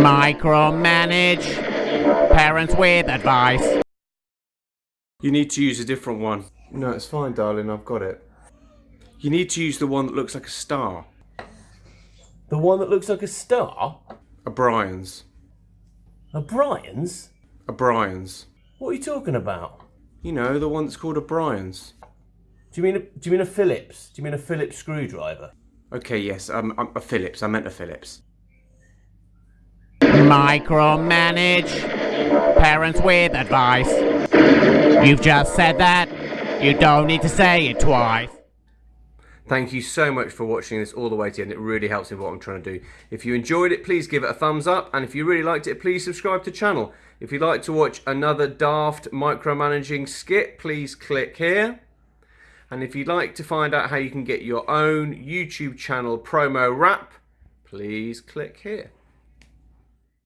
Micromanage. Parents with advice. You need to use a different one. No, it's fine, darling. I've got it. You need to use the one that looks like a star. The one that looks like a star? A Brian's. A Brian's? A Brian's. What are you talking about? You know, the one that's called a Brian's. Do you mean a, do you mean a Phillips? Do you mean a Phillips screwdriver? Okay, yes, um, um, a Phillips. I meant a Phillips. Micromanage. Parents with advice. You've just said that. You don't need to say it twice. Thank you so much for watching this all the way to the end. It really helps me what I'm trying to do. If you enjoyed it, please give it a thumbs up. And if you really liked it, please subscribe to the channel. If you'd like to watch another daft micromanaging skit, please click here. And if you'd like to find out how you can get your own YouTube channel promo wrap, please click here.